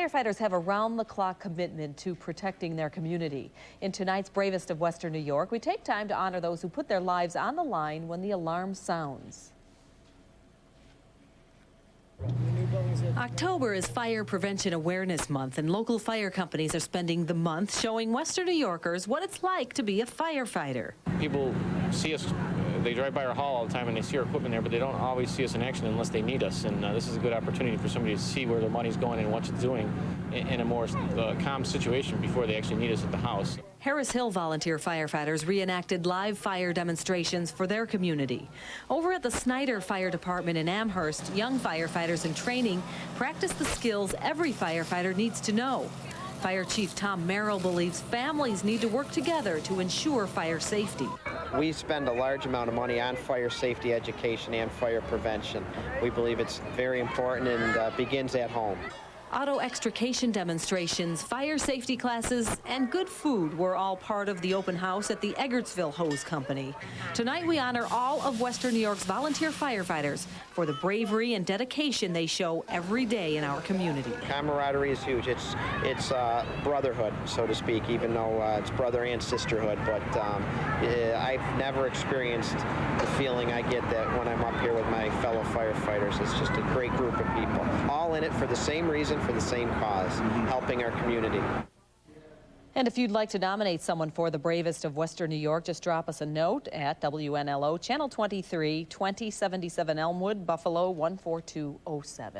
Firefighters have a round-the-clock commitment to protecting their community. In tonight's Bravest of Western New York, we take time to honor those who put their lives on the line when the alarm sounds. October is Fire Prevention Awareness Month, and local fire companies are spending the month showing Western New Yorkers what it's like to be a firefighter. People see us, they drive by our hall all the time and they see our equipment there, but they don't always see us in action unless they need us. And uh, this is a good opportunity for somebody to see where their money's going and what it's doing in, a more uh, calm situation before they actually need us at the house. Harris Hill volunteer firefighters reenacted live fire demonstrations for their community. Over at the Snyder Fire Department in Amherst, young firefighters in training practice the skills every firefighter needs to know. Fire Chief Tom Merrill believes families need to work together to ensure fire safety. We spend a large amount of money on fire safety education and fire prevention. We believe it's very important and uh, begins at home. Auto extrication demonstrations, fire safety classes, and good food were all part of the open house at the Eggertsville Hose Company. Tonight we honor all of Western New York's volunteer firefighters for the bravery and dedication they show every day in our community. Camaraderie is huge. It's it's uh, brotherhood, so to speak, even though uh, it's brother and sisterhood. But um, Uh, I've never experienced the feeling I get that when I'm up here with my fellow firefighters. It's just a great group of people, all in it for the same reason for the same because mm-hmm. helping our community. And if you'd like to nominate someone for the bravest of Western New York, just drop us a note at WNLO Channel 23, 2077 Elmwood, Buffalo 14207.